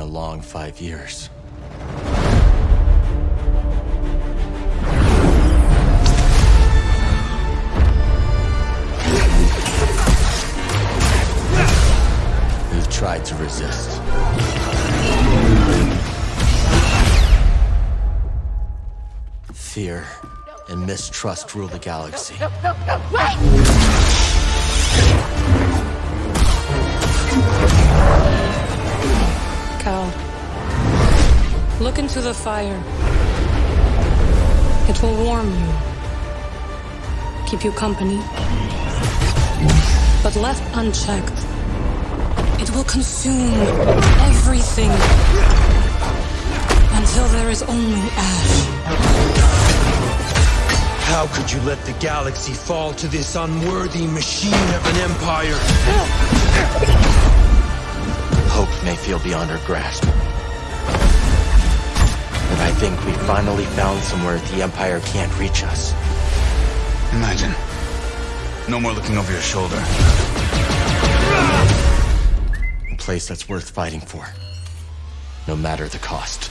a long five years. You've tried to resist. Fear and mistrust rule the galaxy. Look into the fire. It will warm you, keep you company. But left unchecked, it will consume everything until there is only ash. How could you let the galaxy fall to this unworthy machine of an empire? Feel beyond our grasp. But I think we finally found somewhere the Empire can't reach us. Imagine. No more looking over your shoulder. A place that's worth fighting for. No matter the cost.